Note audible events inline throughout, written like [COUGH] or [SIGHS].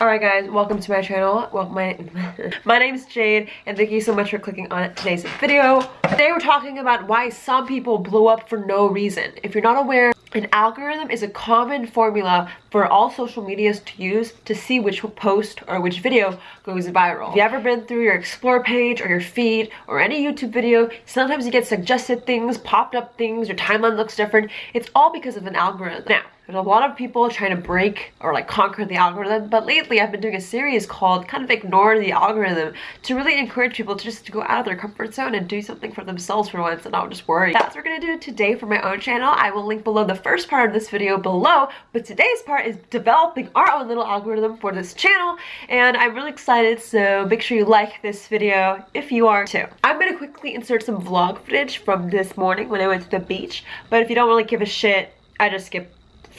Alright guys, welcome to my channel. Well, my, [LAUGHS] my name is Jade and thank you so much for clicking on today's video. Today we're talking about why some people blow up for no reason. If you're not aware, an algorithm is a common formula for all social medias to use to see which post or which video goes viral. If you ever been through your explore page or your feed or any YouTube video, sometimes you get suggested things, popped up things, your timeline looks different. It's all because of an algorithm. Now, there's a lot of people trying to break or like conquer the algorithm, but lately I've been doing a series called kind of ignore the algorithm to really encourage people to just go out of their comfort zone and do something for themselves for once and not just worry. That's what we're gonna do today for my own channel. I will link below the first part of this video below, but today's part is developing our own little algorithm for this channel and I'm really excited so make sure you like this video if you are too. I'm gonna quickly insert some vlog footage from this morning when I went to the beach, but if you don't really give a shit, I just skip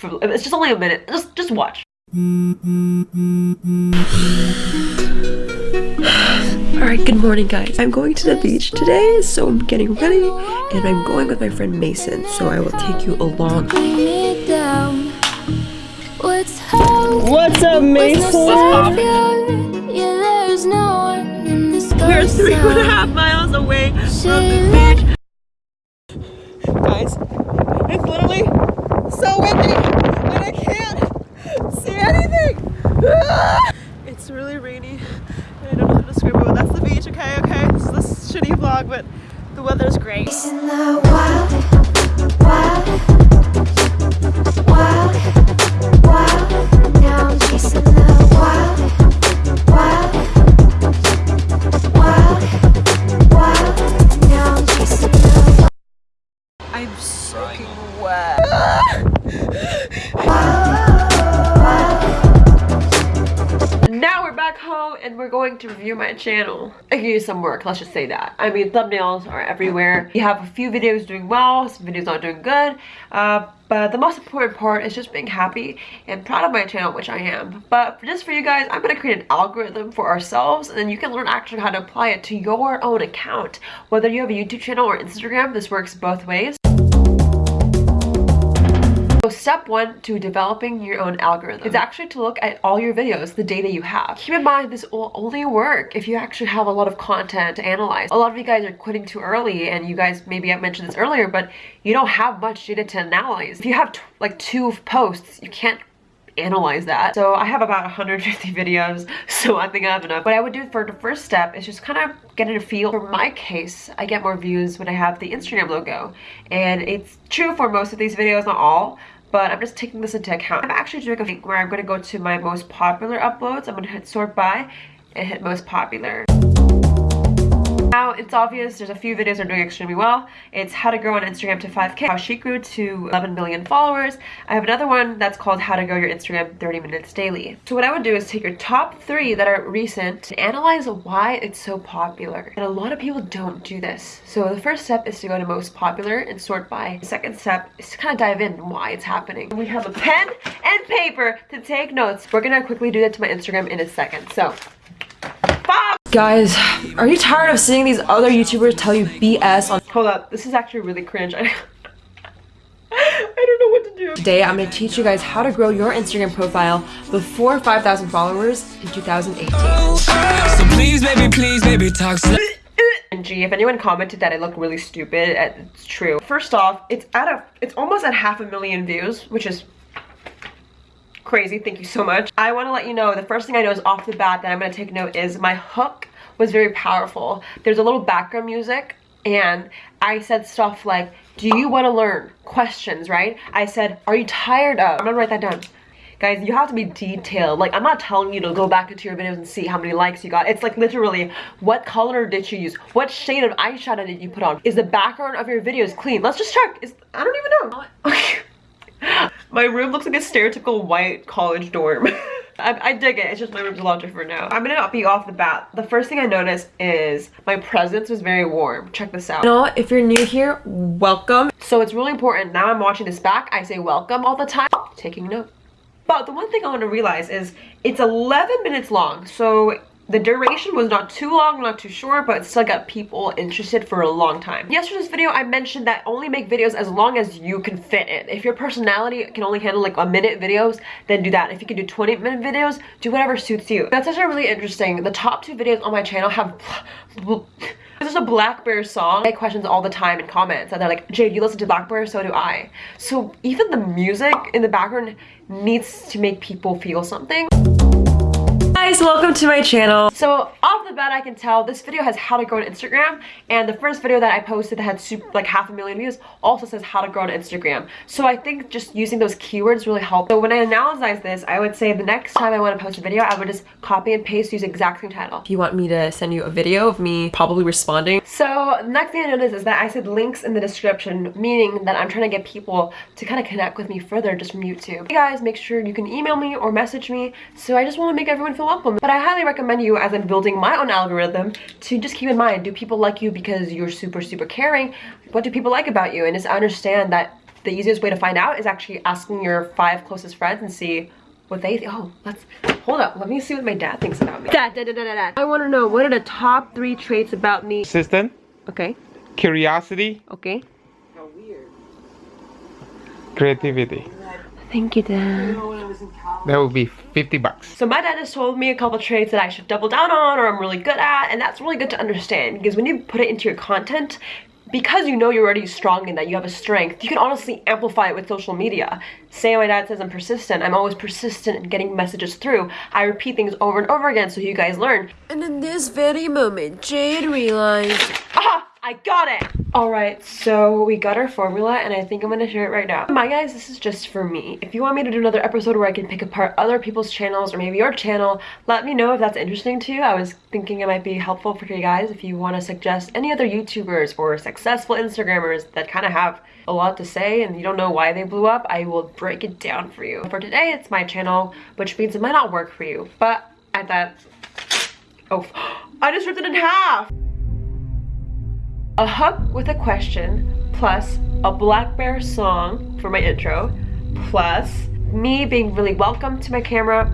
for, it's just only a minute. Just, just watch. [SIGHS] Alright, good morning guys. I'm going to the beach today, so I'm getting ready and I'm going with my friend Mason, so I will take you along. What's up, Mason? We're three and a half miles away from the beach. Guys, it's literally so windy and I can't see anything. It's really rainy and I don't know how to describe it, but that's the beach, okay, okay? This is this shitty vlog, but the weather's great. Channel. I can use some work, let's just say that. I mean, thumbnails are everywhere. We have a few videos doing well, some videos not doing good. Uh, but the most important part is just being happy and proud of my channel, which I am. But just for you guys, I'm going to create an algorithm for ourselves and then you can learn actually how to apply it to your own account. Whether you have a YouTube channel or Instagram, this works both ways. So step one to developing your own algorithm is actually to look at all your videos, the data you have. Keep in mind this will only work if you actually have a lot of content to analyze. A lot of you guys are quitting too early and you guys, maybe I mentioned this earlier, but you don't have much data to analyze. If you have like two posts, you can't analyze that. So I have about 150 videos, [LAUGHS] so I think I have enough. What I would do for the first step is just kind of getting a feel. For my case, I get more views when I have the Instagram logo. And it's true for most of these videos, not all, but I'm just taking this into account. I'm actually doing a thing where I'm going to go to my most popular uploads. I'm going to hit sort by and hit most popular. Now, it's obvious there's a few videos are doing extremely well. It's how to grow on Instagram to 5k, how she grew to 11 million followers. I have another one that's called how to grow your Instagram 30 minutes daily. So what I would do is take your top three that are recent and analyze why it's so popular. And a lot of people don't do this. So the first step is to go to most popular and sort by. The second step is to kind of dive in why it's happening. We have a pen and paper to take notes. We're gonna quickly do that to my Instagram in a second. So Guys, are you tired of seeing these other YouTubers tell you BS on- Hold up, this is actually really cringe. I, [LAUGHS] I don't know what to do. Today, I'm going to teach you guys how to grow your Instagram profile before 5,000 followers in 2018. So please, baby, please, baby, talk Gee, if anyone commented that I look really stupid, it's true. First off, it's at a, it's almost at half a million views, which is crazy thank you so much. I want to let you know the first thing i know is off the bat that i'm going to take note is my hook was very powerful. There's a little background music and i said stuff like do you want to learn questions? Right? I said are you tired of i'm gonna write that down. Guys you have to be detailed. Like i'm not telling you to go back into your videos and see how many likes you got. It's like literally what color did you use? What shade of eyeshadow did you put on? Is the background of your videos clean? Let's just check. Is i don't even know [LAUGHS] my room looks like a stereotypical white college dorm. [LAUGHS] I, I, dig it. It's just my room's a lot different now. I'm gonna not be off the bat. The first thing I noticed is my presence was very warm. Check this out. You know, if you're new here, welcome. So it's really important. Now I'm watching this back. I say welcome all the time. Taking note. But the one thing I want to realize is it's 11 minutes long. So the duration was not too long, not too short, but still got people interested for a long time. Yesterday's video, I mentioned that only make videos as long as you can fit it. If your personality can only handle like a minute videos, then do that. If you can do 20 minute videos, do whatever suits you. That's actually really interesting. The top two videos on my channel have [LAUGHS] this is a Black Bear song. I get questions all the time in comments and they're like, Jade, you listen to Black Bear, So do I. So even the music in the background needs to make people feel something guys welcome to my channel. So off the bat i can tell this video has how to grow on instagram and the first video that i posted that had super, like half a million views also says how to grow on instagram. So i think just using those keywords really help so when i analyze this i would say the next time i want to post a video i would just copy and paste use exact same title. If you want me to send you a video of me probably responding. So the next thing i noticed is that i said links in the description meaning that i'm trying to get people to kind of connect with me further just from youtube. Hey guys make sure you can email me or message me. So i just want to make everyone feel welcome. But I highly recommend you, as I'm building my own algorithm, to just keep in mind, do people like you because you're super, super caring? What do people like about you? And just understand that the easiest way to find out is actually asking your five closest friends and see what they think. Oh, let's, hold up. Let me see what my dad thinks about me. Dad, dad, dad, dad, dad. I want to know, what are the top three traits about me? Assistant. Okay. Curiosity. Okay. How weird. Creativity. Thank you, Dad. That would be 50 bucks. So my dad has told me a couple traits that I should double down on or I'm really good at and that's really good to understand because when you put it into your content, because you know you're already strong in that you have a strength, you can honestly amplify it with social media. Say my dad says I'm persistent, I'm always persistent in getting messages through. I repeat things over and over again so you guys learn. And in this very moment, Jade realized... Ah! I got it! Alright, so we got our formula and I think I'm gonna share it right now. My guys, this is just for me. If you want me to do another episode where I can pick apart other people's channels or maybe your channel, let me know if that's interesting to you. I was thinking it might be helpful for you guys if you want to suggest any other YouTubers or successful Instagrammers that kind of have a lot to say and you don't know why they blew up, I will break it down for you. For today, it's my channel, which means it might not work for you, but I thought, oh, [GASPS] I just ripped it in half! A hook with a question, plus a black bear song for my intro, plus me being really welcome to my camera,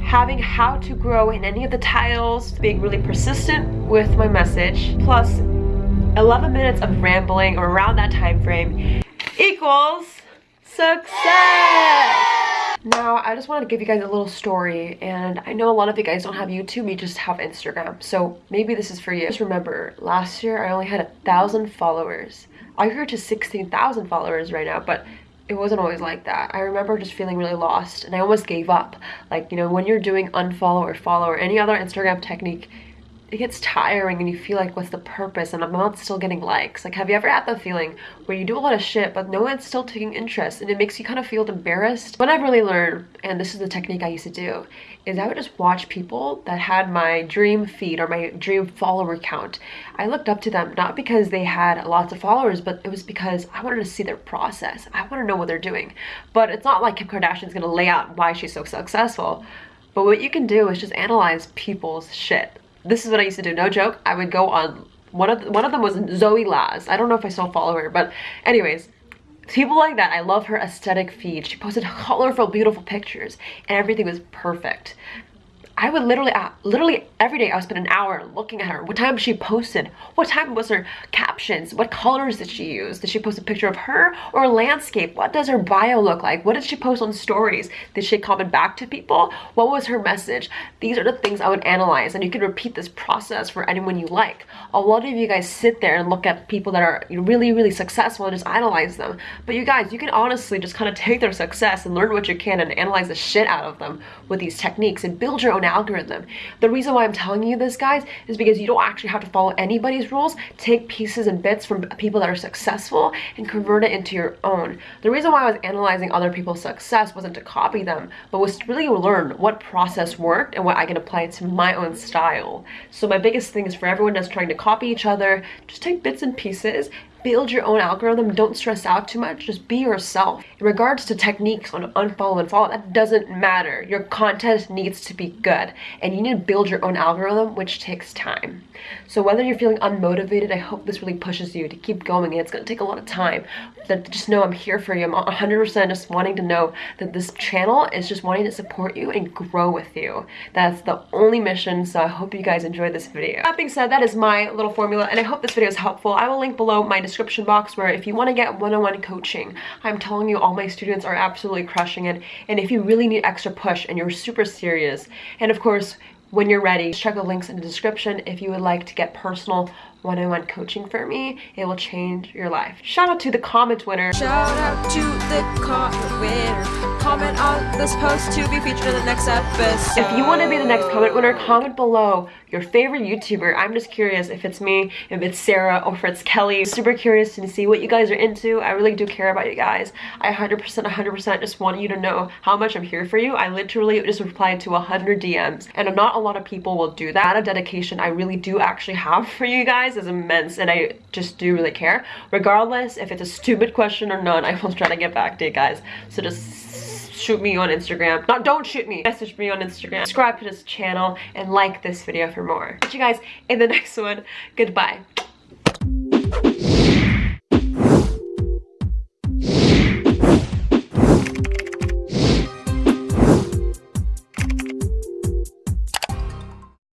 having how to grow in any of the titles, being really persistent with my message, plus 11 minutes of rambling around that time frame equals success! Now, I just wanted to give you guys a little story, and I know a lot of you guys don't have YouTube, you just have Instagram, so maybe this is for you. Just remember, last year I only had a thousand followers. I grew to 16,000 followers right now, but it wasn't always like that. I remember just feeling really lost, and I almost gave up. Like, you know, when you're doing unfollow or follow or any other Instagram technique, it gets tiring and you feel like what's the purpose and I'm not still getting likes. Like have you ever had the feeling where you do a lot of shit but no one's still taking interest and it makes you kind of feel embarrassed? What I've really learned, and this is the technique I used to do, is I would just watch people that had my dream feed or my dream follower count. I looked up to them not because they had lots of followers but it was because I wanted to see their process. I want to know what they're doing. But it's not like Kim Kardashian's gonna lay out why she's so successful. But what you can do is just analyze people's shit this is what I used to do, no joke. I would go on, one of, one of them was Zoe Laz. I don't know if I still follow her, but anyways, people like that, I love her aesthetic feed. She posted colorful, beautiful pictures and everything was perfect. I would literally, uh, literally every day I would spend an hour looking at her. What time she posted? What time was her captions? What colors did she use? Did she post a picture of her or landscape? What does her bio look like? What did she post on stories? Did she comment back to people? What was her message? These are the things I would analyze and you can repeat this process for anyone you like. A lot of you guys sit there and look at people that are really, really successful and just idolize them. But you guys, you can honestly just kind of take their success and learn what you can and analyze the shit out of them with these techniques and build your own algorithm. The reason why I'm telling you this, guys, is because you don't actually have to follow anybody's rules. Take pieces and bits from people that are successful and convert it into your own. The reason why I was analyzing other people's success wasn't to copy them, but was to really learn what process worked and what I can apply to my own style. So my biggest thing is for everyone that's trying to copy each other, just take bits and pieces build your own algorithm. Don't stress out too much. Just be yourself. In regards to techniques on unfollow and follow, that doesn't matter. Your content needs to be good and you need to build your own algorithm, which takes time. So whether you're feeling unmotivated, I hope this really pushes you to keep going and it's gonna take a lot of time. But just know I'm here for you. I'm 100% just wanting to know that this channel is just wanting to support you and grow with you. That's the only mission, so I hope you guys enjoyed this video. That being said, that is my little formula and I hope this video is helpful. I will link below my description box where if you want to get one-on-one -on -one coaching, I'm telling you all my students are absolutely crushing it. And if you really need extra push and you're super serious, and of course, when you're ready, check the links in the description if you would like to get personal one-on-one coaching for me. It will change your life. Shout out to the comment winner. Shout out to the comment winner. Comment on this post to be featured in the next episode. If you want to be the next comment winner, comment below your favorite YouTuber. I'm just curious if it's me, if it's Sarah, or if it's Kelly. Super curious to see what you guys are into. I really do care about you guys. I 100%, 100% just want you to know how much I'm here for you. I literally just replied to 100 DMs, and not a lot of people will do that. A dedication I really do actually have for you guys is immense and I just do really care. Regardless if it's a stupid question or not, I will try to get back to you guys. So just shoot me on Instagram. Not don't shoot me. Message me on Instagram. Subscribe to this channel and like this video for more. Catch you guys in the [LAUGHS] next one. Goodbye.